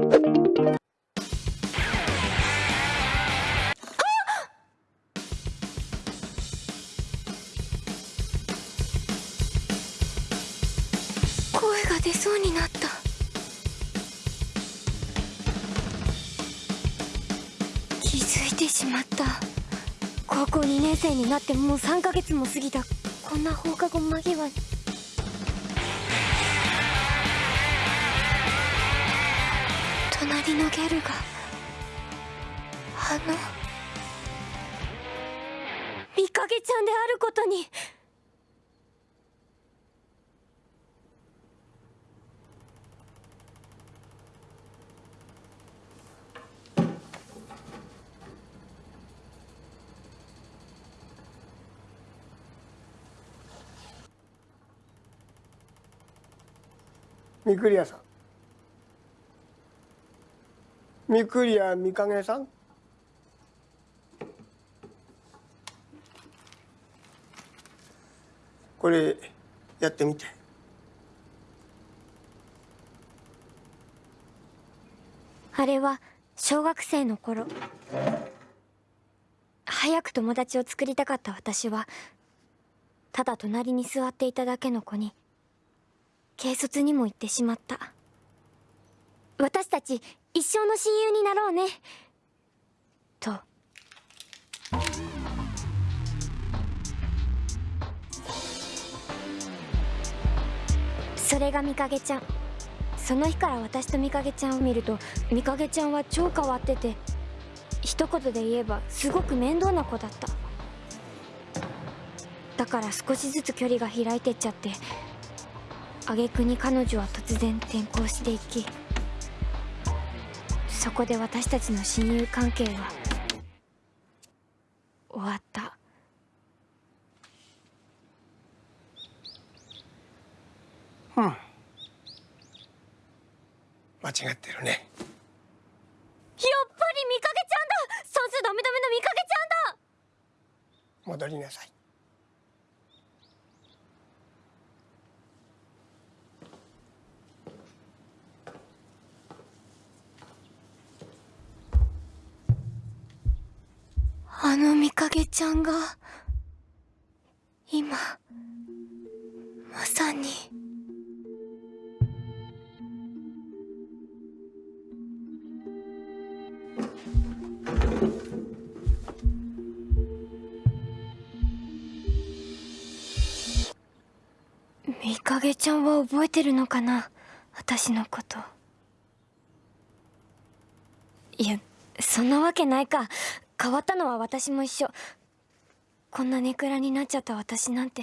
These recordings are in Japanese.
声が出そうになった。気づいてしまった。高校2年生になってもう3ヶ月も過ぎた。こんな放課後間際に。のギャルがあの見かけちゃんであることに。みくりやさん。みくりやみかげさん？これやってみて。あれは小学生の頃。早く友達を作りたかった私はただ隣に座っていただけの子に軽率にも言ってしまった。私たち一生の親友になろうね。と。それがみかげちゃん。その日から私とみかげちゃんを見るとみかげちゃんは超変わってて一言で言えばすごく面倒な子だった。だから少しずつ距離が開いてっちゃって挙句に彼女は突然転校していきそこで私たちの親友関係は終わった。うん。間違ってるね。やっぱりみかげちゃんだ。算数ダメダメのみかげちゃんだ。戻りなさいあのみかげちゃんが今まさに。みかげちゃんは覚えてるのかな？私のこと。いやそんなわけないか。変わったのは私も一緒。こんなネクラになっちゃった私なんて。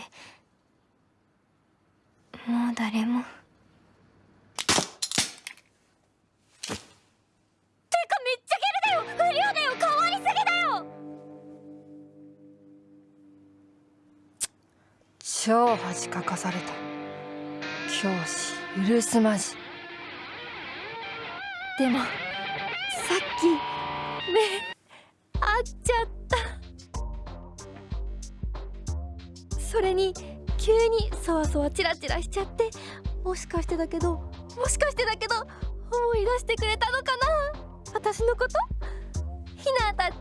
もう誰も。てかめっちゃギャルだよ。不良だよ。変わりすぎだよ。超恥かかされた。教師許すまじ。でもさっき目合っちゃった。それに急にそわそわチラチラしちゃってもしかしてだけどもしかしてだけど思い出してくれたのかな？私のこと？ひなたち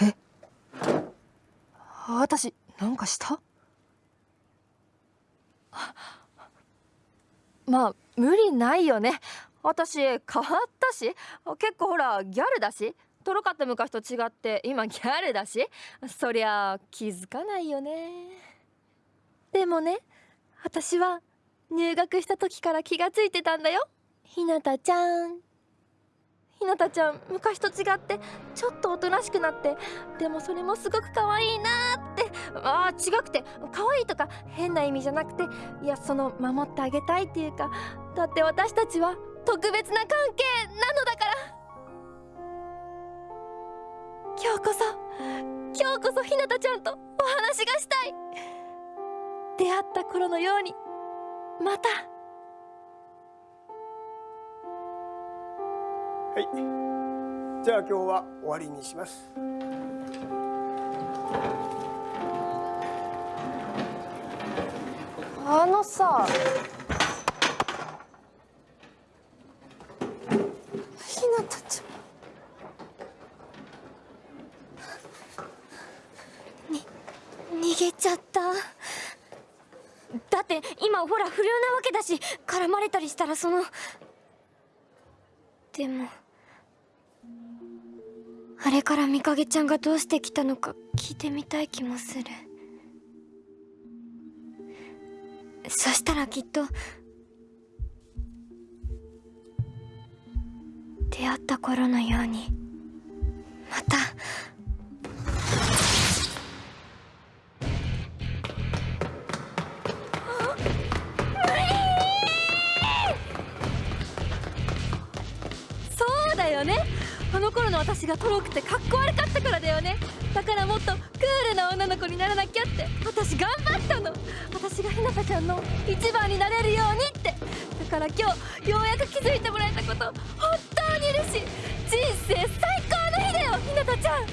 ゃん。え？私なんかした？まあ無理ないよね。私変わったし。結構ほらギャルだし。とろかった昔と違って今ギャルだし。そりゃ気づかないよね。でもね私は入学した時から気がついてたんだよ。ひなたちゃん。ひなたちゃん昔と違ってちょっとおとなしくなってでもそれもすごく可愛いなーってあ違くて可愛いとか変な意味じゃなくていやその守ってあげたいっていうかだって私たちは特別な関係なのだから。今日こそ今日こそひなたちゃんとお話がしたい。出会った頃のようにまた。はい。じゃあ今日は終わりにします。あのさひなたち。ゃんに逃げちゃった。だって今ほら不良なわけだし絡まれたりしたらその。でもあれからみかげちゃんがどうして来たのか聞いてみたい気もする。そしたらきっと出会った頃のようにまたあの頃の私がトロくてかっこ悪かったからだよね。だからもっとクールな女の子にならなきゃって。私頑張ったの。私がひなたちゃんの一番になれるようにって。だから今日ようやく気づいてもらえたこと。本当に嬉しい。人生最高の日だよひなたちゃん。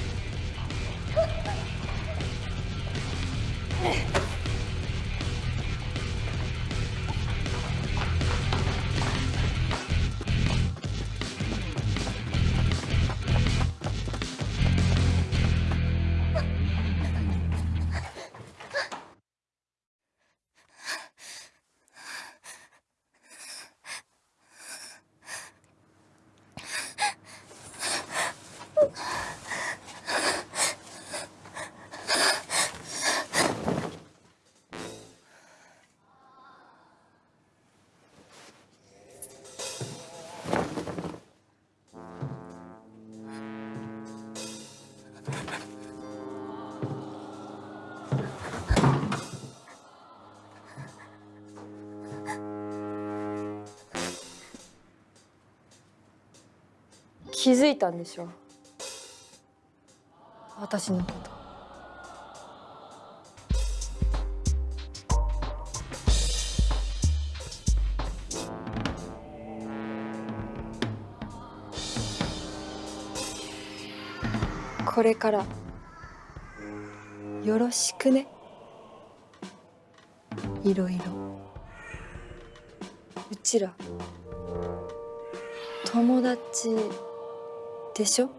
気づいたんでしょ？私のこと。これから。よろしくね。いろいろ。うちら。友達。でしょ